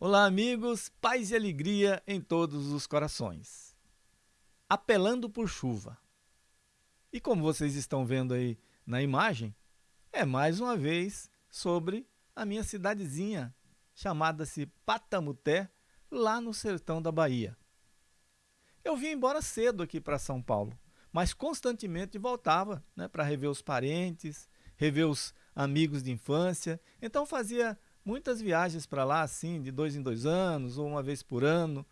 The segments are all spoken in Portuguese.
Olá, amigos, paz e alegria em todos os corações. Apelando por chuva. E como vocês estão vendo aí na imagem, é mais uma vez sobre a minha cidadezinha, chamada-se Patamuté, lá no sertão da Bahia. Eu vim embora cedo aqui para São Paulo, mas constantemente voltava né, para rever os parentes, rever os amigos de infância, então fazia muitas viagens para lá, assim, de dois em dois anos, ou uma vez por ano.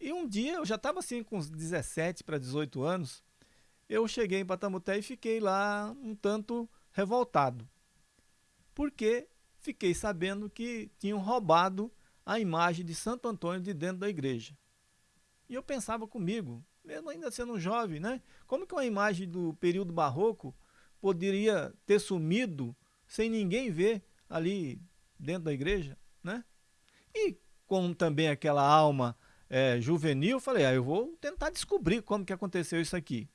E um dia, eu já estava assim com uns 17 para 18 anos, eu cheguei em Patamuté e fiquei lá um tanto revoltado. Porque fiquei sabendo que tinham roubado a imagem de Santo Antônio de dentro da igreja. E eu pensava comigo, mesmo ainda sendo jovem, né? Como que uma imagem do período barroco poderia ter sumido sem ninguém ver ali dentro da igreja, né? E com também aquela alma é, juvenil, falei, ah, eu vou tentar descobrir como que aconteceu isso aqui.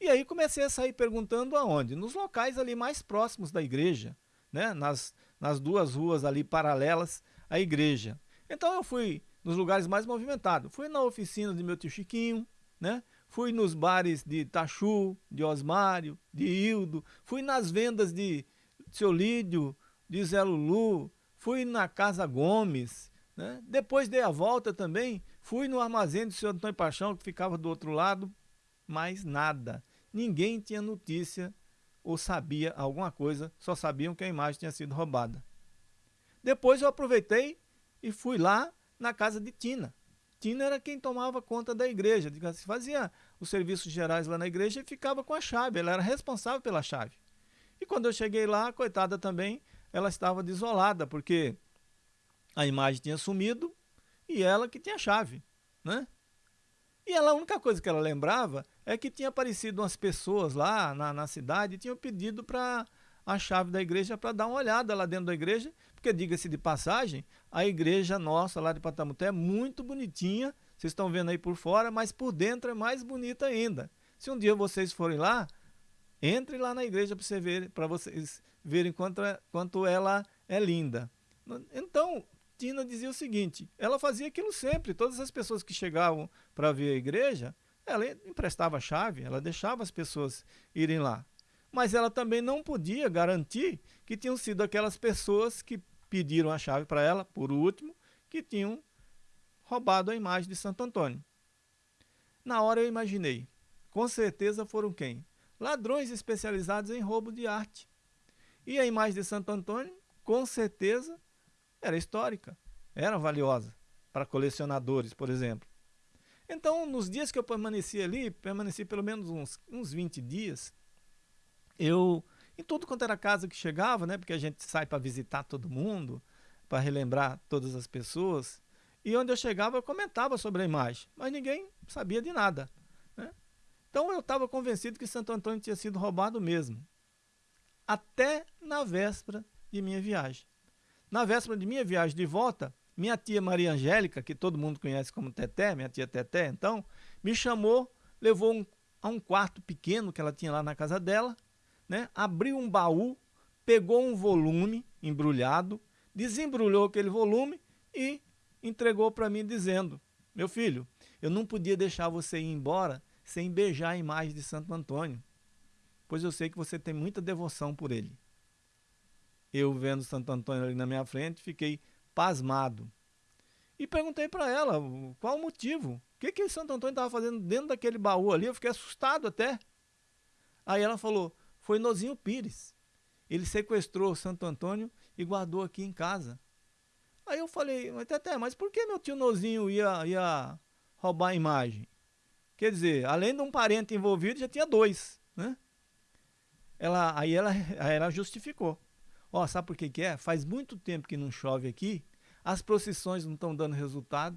E aí comecei a sair perguntando aonde? Nos locais ali mais próximos da igreja, né? Nas, nas duas ruas ali paralelas à igreja. Então eu fui nos lugares mais movimentados. Fui na oficina de meu tio Chiquinho, né? Fui nos bares de Tachu, de Osmário, de Hildo. Fui nas vendas de Seu Lídio, de Zé Lulu, fui na Casa Gomes, né? depois dei a volta também, fui no armazém do senhor Antônio Paixão, que ficava do outro lado, mas nada. Ninguém tinha notícia ou sabia alguma coisa, só sabiam que a imagem tinha sido roubada. Depois eu aproveitei e fui lá na casa de Tina. Tina era quem tomava conta da igreja, fazia os serviços gerais lá na igreja e ficava com a chave, ela era responsável pela chave. E quando eu cheguei lá, coitada também, ela estava desolada, porque a imagem tinha sumido e ela que tinha a chave, né? E ela, a única coisa que ela lembrava é que tinha aparecido umas pessoas lá na, na cidade e tinham pedido para a chave da igreja para dar uma olhada lá dentro da igreja, porque diga-se de passagem, a igreja nossa lá de Patamuté é muito bonitinha, vocês estão vendo aí por fora, mas por dentro é mais bonita ainda. Se um dia vocês forem lá, entre lá na igreja para você ver, para vocês verem quanto, é, quanto ela é linda. Então, Tina dizia o seguinte, ela fazia aquilo sempre, todas as pessoas que chegavam para ver a igreja, ela emprestava a chave, ela deixava as pessoas irem lá. Mas ela também não podia garantir que tinham sido aquelas pessoas que pediram a chave para ela, por último, que tinham roubado a imagem de Santo Antônio. Na hora eu imaginei, com certeza foram quem? Ladrões especializados em roubo de arte. E a imagem de Santo Antônio, com certeza, era histórica, era valiosa para colecionadores, por exemplo. Então, nos dias que eu permaneci ali, permaneci pelo menos uns, uns 20 dias, eu, em tudo quanto era casa que chegava, né, porque a gente sai para visitar todo mundo, para relembrar todas as pessoas, e onde eu chegava eu comentava sobre a imagem, mas ninguém sabia de nada. Então eu estava convencido que Santo Antônio tinha sido roubado mesmo até na véspera de minha viagem. Na véspera de minha viagem de volta, minha tia Maria Angélica, que todo mundo conhece como Teté, minha tia Teté, então, me chamou, levou um, a um quarto pequeno que ela tinha lá na casa dela, né? abriu um baú, pegou um volume embrulhado, desembrulhou aquele volume e entregou para mim dizendo, meu filho, eu não podia deixar você ir embora sem beijar a imagem de Santo Antônio pois eu sei que você tem muita devoção por ele. Eu, vendo Santo Antônio ali na minha frente, fiquei pasmado. E perguntei para ela qual o motivo. O que, que Santo Antônio estava fazendo dentro daquele baú ali? Eu fiquei assustado até. Aí ela falou, foi Nozinho Pires. Ele sequestrou Santo Antônio e guardou aqui em casa. Aí eu falei, mas Tete, mas por que meu tio Nozinho ia, ia roubar a imagem? Quer dizer, além de um parente envolvido, já tinha dois, né? ela, aí, ela, aí ela justificou. Ó, sabe por que, que é? Faz muito tempo que não chove aqui, as procissões não estão dando resultado,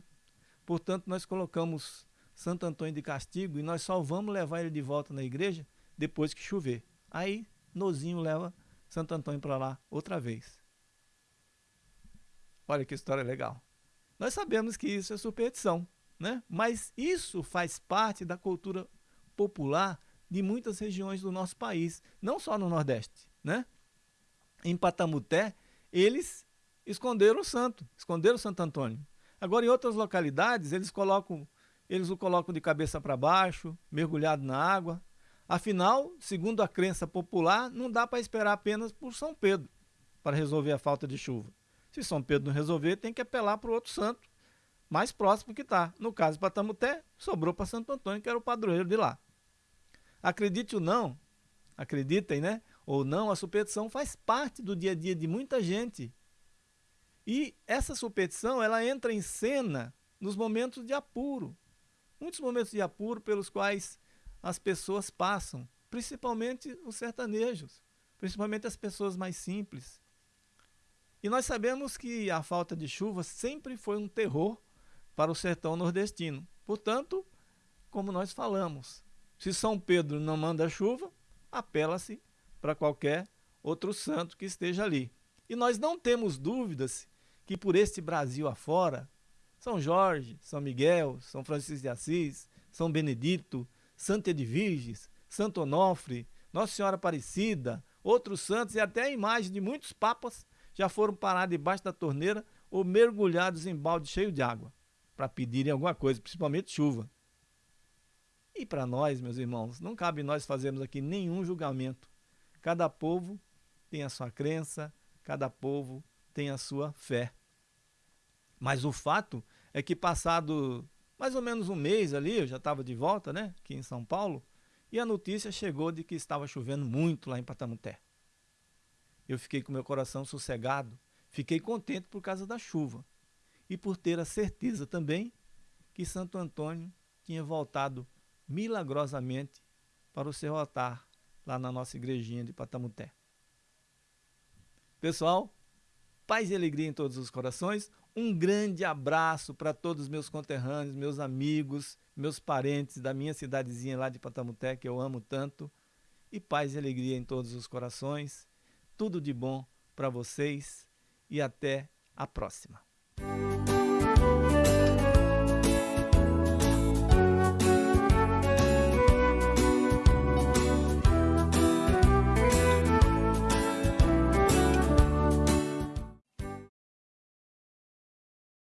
portanto nós colocamos Santo Antônio de castigo e nós só vamos levar ele de volta na igreja depois que chover. Aí Nozinho leva Santo Antônio para lá outra vez. Olha que história legal. Nós sabemos que isso é superstição, né? mas isso faz parte da cultura popular de muitas regiões do nosso país, não só no Nordeste. Né? Em Patamuté, eles esconderam o santo, esconderam o Santo Antônio. Agora, em outras localidades, eles colocam, eles o colocam de cabeça para baixo, mergulhado na água. Afinal, segundo a crença popular, não dá para esperar apenas por São Pedro para resolver a falta de chuva. Se São Pedro não resolver, tem que apelar para o outro santo mais próximo que está. No caso, para Tamuté, sobrou para Santo Antônio, que era o padroeiro de lá. Acredite ou não, acreditem, né? Ou não, a superstição faz parte do dia a dia de muita gente. E essa superstição, ela entra em cena nos momentos de apuro. Muitos momentos de apuro pelos quais as pessoas passam, principalmente os sertanejos, principalmente as pessoas mais simples. E nós sabemos que a falta de chuva sempre foi um terror para o sertão nordestino. Portanto, como nós falamos, se São Pedro não manda chuva, apela-se para qualquer outro santo que esteja ali. E nós não temos dúvidas que por este Brasil afora, São Jorge, São Miguel, São Francisco de Assis, São Benedito, Santa Edviges, Santo Onofre, Nossa Senhora Aparecida, outros santos e até a imagem de muitos papas já foram parados debaixo da torneira ou mergulhados em balde cheio de água para pedirem alguma coisa, principalmente chuva. E para nós, meus irmãos, não cabe nós fazermos aqui nenhum julgamento. Cada povo tem a sua crença, cada povo tem a sua fé. Mas o fato é que passado mais ou menos um mês ali, eu já estava de volta, né, aqui em São Paulo, e a notícia chegou de que estava chovendo muito lá em Patamuté. Eu fiquei com meu coração sossegado, fiquei contente por causa da chuva e por ter a certeza também que Santo Antônio tinha voltado milagrosamente para o seu altar lá na nossa igrejinha de Patamuté. Pessoal, paz e alegria em todos os corações. Um grande abraço para todos os meus conterrâneos, meus amigos, meus parentes da minha cidadezinha lá de Patamuté, que eu amo tanto. E paz e alegria em todos os corações. Tudo de bom para vocês e até a próxima.